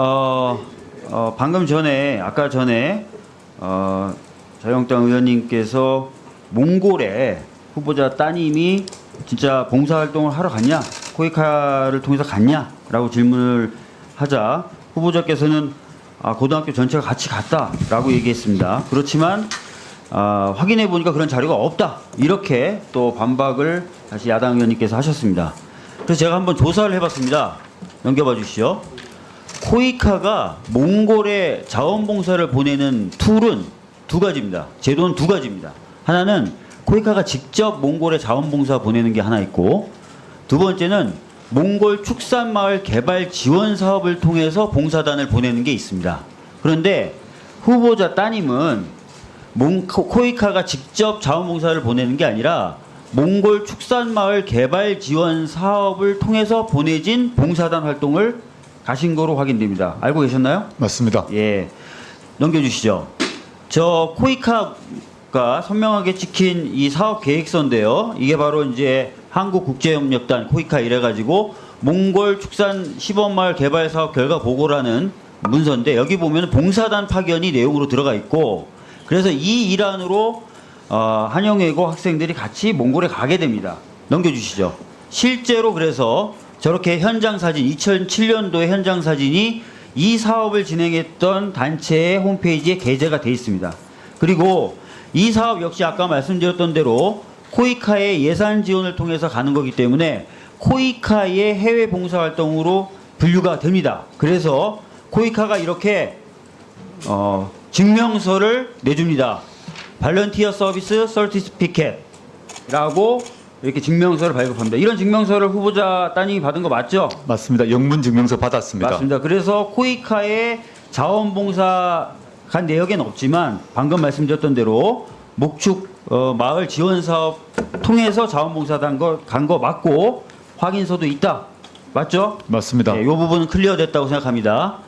어, 어, 방금 전에 아까 전에 어, 자유한국당 의원님께서 몽골에 후보자 따님이 진짜 봉사활동을 하러 갔냐 코이카를 통해서 갔냐 라고 질문을 하자 후보자께서는 아, 고등학교 전체가 같이 갔다 라고 얘기했습니다. 그렇지만 아, 확인해 보니까 그런 자료가 없다 이렇게 또 반박을 다시 야당 의원님께서 하셨습니다. 그래서 제가 한번 조사를 해봤습니다. 넘겨봐 주시죠. 코이카가 몽골에 자원봉사를 보내는 tool은 두 가지입니다. 제도는 두 가지입니다. 하나는 코이카가 직접 몽골에 자원봉사 보내는 게 하나 있고 두 번째는 몽골 축산마을 개발 지원 사업을 통해서 봉사단을 보내는 게 있습니다. 그런데 후보자 따님은 코이카가 직접 자원봉사를 보내는 게 아니라 몽골 축산마을 개발 지원 사업을 통해서 보내진 봉사단 활동을 가신 거로 확인됩니다. 알고 계셨나요? 맞습니다. 예. 넘겨주시죠. 저 코이카가 선명하게 찍힌 이 사업 계획서인데요. 이게 바로 이제 한국국제협력단 코이카 이래가지고 몽골 축산 시범마을 개발 사업 결과 보고라는 문서인데 여기 보면 봉사단 파견이 내용으로 들어가 있고 그래서 이 일환으로 어, 한영외고 학생들이 같이 몽골에 가게 됩니다. 넘겨주시죠. 실제로 그래서 저렇게 현장 사진 2007년도의 현장 사진이 이 사업을 진행했던 단체의 홈페이지에 게재가 돼 있습니다. 그리고 이 사업 역시 아까 말씀드렸던 대로 코이카의 예산 지원을 통해서 가는 거기 때문에 코이카의 해외 봉사 활동으로 분류가 됩니다. 그래서 코이카가 이렇게 어, 증명서를 내줍니다. 발런티어 서비스 서티피켓라고 이렇게 증명서를 발급합니다. 이런 증명서를 후보자 따님이 받은 거 맞죠? 맞습니다. 영문 증명서 받았습니다. 맞습니다. 그래서 코이카의 자원봉사 간 내역엔 없지만 방금 말씀드렸던 대로 목축 어, 마을 지원 사업 통해서 자원봉사단 간거 맞고 확인서도 있다. 맞죠? 맞습니다. 네, 이 부분은 클리어 됐다고 생각합니다.